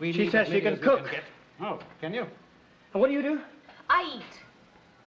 We She says she can cook. Can Oh, can you? And what do you do? I eat.